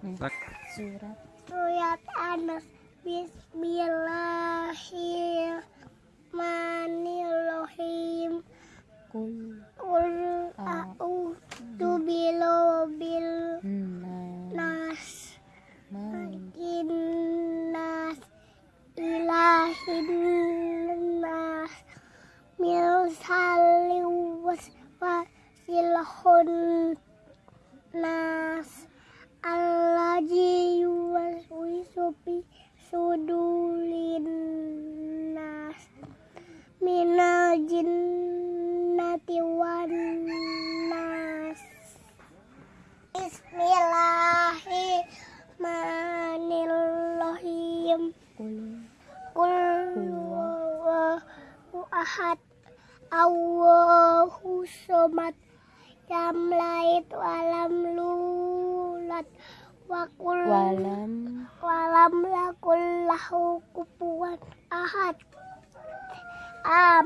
Surat. Surat Anas Bismillahirrahmanirrahim Kul. Ah. a'udzu birabbil Nas. Nas. Innas ilahin nas Min salli wasilhun Kul Qul huwallahu ahad Allahu somad Lam lait walam. lulat Wa qul Walam walam lakul lahu kufuwan ahad Amin